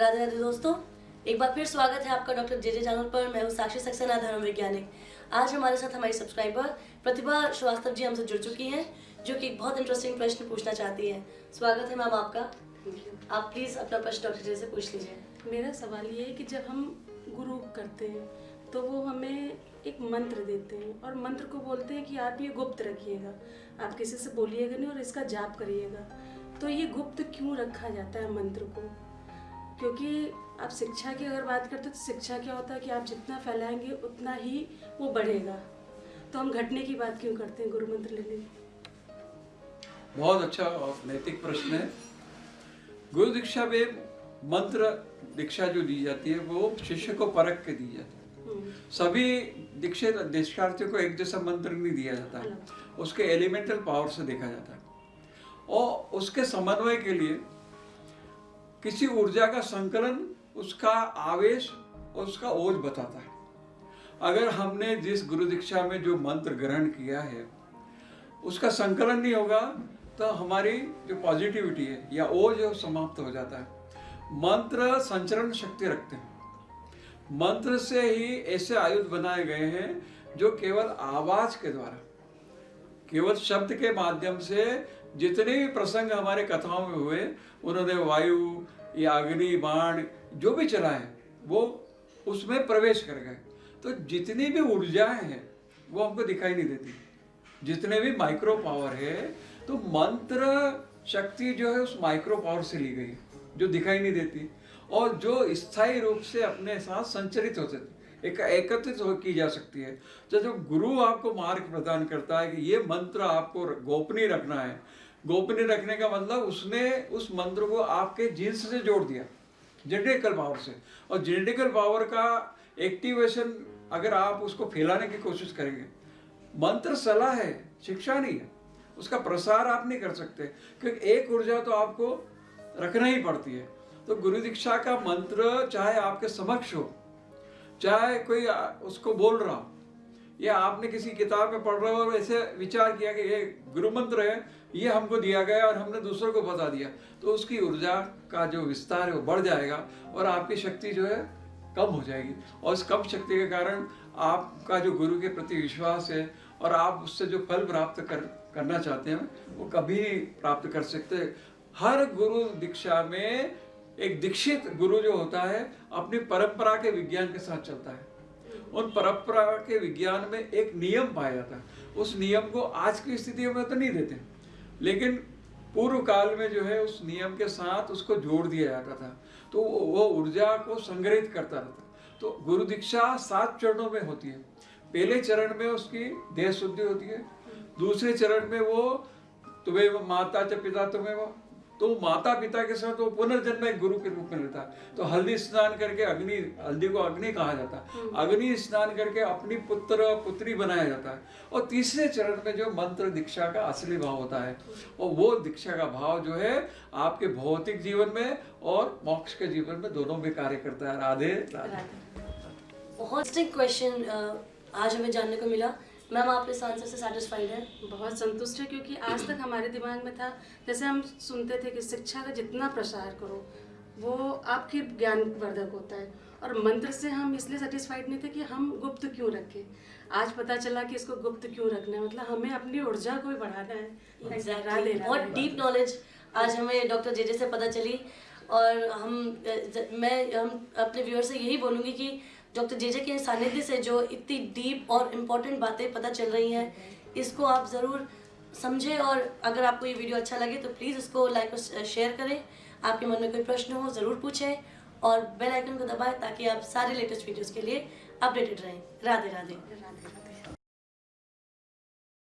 राधे राधे दोस्तों एक बार फिर स्वागत है आपका डॉक्टर जे जे चैनल पर। मैं हूँ साक्षी सक्सेना धर्म वैज्ञानिक। आज हमारे साथ हमारी सब्सक्राइबर प्रतिभा श्रीवास्तव जी हमसे जुड़ चुकी हैं जो कि एक बहुत इंटरेस्टिंग प्रश्न पूछना चाहती हैं। स्वागत है मैम आपका। आप प्लीज़ अपना प्रश्न डॉक्टर जी से पूछ लीजिए। मेरा सवाल ये है कि जब हम गुरु करते हैं तो वो हमें एक मंत्र देते हैं और मंत्र को बोलते हैं कि आप ये गुप्त रखिएगा। आप किसी से बोलिएगा नहीं और इसका जाप करिएगा। तो ये गुप्त क्यों रखा जाता है मंत्र को? क्योंकि आप शिक्षा की अगर बात करते हैं तो शिक्षा क्या होता है कि आप जितना फैलाएँगे उतना ही वो बढ़ेगा। तो हम घटने की बात क्यों करते हैं गुरु मंत्र लेने की? बहुत अच्छा और नैतिक प्रश्न है। गुरु दीक्षा में मंत्र दीक्षा जो दी जाती है वो शिष्य को परख के दी जाती है। हम्म, सभी दीक्षित दीक्षार्थियों को एक जैसा मंत्र नहीं दिया जाता। उसके एलिमेंटल पावर से देखा जाता है। और उसके समन्वय के लिए किसी ऊर्जा का संकलन उसका आवेश और उसका ओज बताता है। अगर हमने जिस गुरु दीक्षा में जो मंत्र ग्रहण किया है, उसका संकलन नहीं होगा तो हमारी जो पॉजिटिविटी है या ओज है समाप्त हो जाता है। मंत्र संचरण शक्ति रखते हैं। मंत्र से ही ऐसे आयुध बनाए गए हैं जो केवल आवाज़ के द्वारा केवल शब्द के माध्यम से जितने भी प्रसंग हमारे कथाओं में हुए, उन्होंने वायु, या अग्नि, बाण, जो भी चला है, वो उसमें प्रवेश कर गए। तो जितनी भी ऊर्जाएँ हैं, वो हमको दिखाई नहीं देती। जितने भी माइक्रो पावर है तो मंत्र शक्ति जो है उस माइक्रो पावर से ली गई, जो दिखाई नहीं देती। और जो स्थायी रूप से अपने साथ संचरित होते थे। एक, एकत्रित हो, की जा सकती है। तो जब गुरु आपको मार्ग प्रदान करता है कि ये मंत्र आपको गोपनीय रखना है। गोपनीय रखने का मतलब उसने उस मंत्र को आपके जीन्स से जोड़ दिया, जेनेटिकल पावर से। और जेनेटिकल पावर का एक्टिवेशन अगर आप उसको फैलाने की कोशिश करेंगे, मंत्र सलाह है, शिक्षा नहीं है, उसका प्रसार आप नहीं कर सकते, क्योंकि एक ऊर्जा तो आपको रखना ही पड़ती है। तो गुरु दीक्षा का मंत्र चाहे आपके समक्ष हो चाहे कोई उसको बोल रहा हो। या आपने किसी किताब में पढ़ रहे हो और ऐसे विचार किया कि ये गुरु मंत्र है, ये हमको दिया गया और हमने दूसरों को बता दिया तो उसकी ऊर्जा का जो विस्तार है वो बढ़ जाएगा और आपकी शक्ति जो है कम हो जाएगी। और इस कम शक्ति के कारण आपका जो गुरु के प्रति विश्वास है और आप उससे जो फल प्राप्त कर, करना चाहते हैं, वो कभी प्राप्त कर सकते। हर गुरु दीक्षा में एक दीक्षित गुरु जो होता है, अपनी परंपरा के विज्ञान के साथ चलता है। उन परंपरा के विज्ञान में एक नियम पाया जाता है। उस नियम को आज की स्थितियों में तो नहीं देते। लेकिन पूर्व काल में जो है, उस नियम के साथ उसको जोड़ दिया जाता था। तो वो ऊर्जा को संग्रहित करता रहता। तो गुरु दीक्षा सात चरणों में होती है। पहले चरण में उसकी देह शुद्धि होती है। दूसरे चरण में वो, तुम्हें माता च पिता तुम्हें वो तो माता पिता के साथ वो पुनर्जन्म एक गुरु के रूप में लेता है। तो हल्दी स्नान करके अग्नि हल्दी को अग्नि कहा जाता है। अग्नि स्नान करके अपनी पुत्र पुत्री बनाया जाता है। और तीसरे चरण में जो मंत्र दीक्षा का असली भाव होता है और वो दीक्षा का भाव जो है आपके भौतिक जीवन में और मोक्ष के जीवन में दोनों में कार्य करता है। राधे राधे। बहुत क्वेश्चन आज हमें जानने को मिला। मैम आप इस आंसर से सेटिस्फाइड हैं? बहुत संतुष्ट है क्योंकि आज तक हमारे दिमाग में था जैसे हम सुनते थे कि शिक्षा का जितना प्रसार करो वो आपके ज्ञानवर्धक होता है। और मंत्र से हम इसलिए सेटिस्फाइड नहीं थे कि हम गुप्त क्यों रखें। आज पता चला कि इसको गुप्त क्यों रखना है मतलब हमें अपनी ऊर्जा को भी बढ़ाना है बहुत डीप नॉलेज आज हमें डॉक्टर जेजे से पता चली। और हम मैं हम अपने व्यूअर से यही बोलूँगी कि डॉक्टर जे जे के सानिध्य से जो इतनी डीप और इम्पोर्टेंट बातें पता चल रही हैं, इसको आप ज़रूर समझें और अगर आपको ये वीडियो अच्छा लगे तो प्लीज़ इसको लाइक और शेयर करें। आपके मन में कोई प्रश्न हो, ज़रूर पूछें और बेल आइकन को दबाएँ ताकि आप सारे लेटेस्ट वीडियोस के लिए अपडेटेड रहें। राधे राधे। राधे राधे।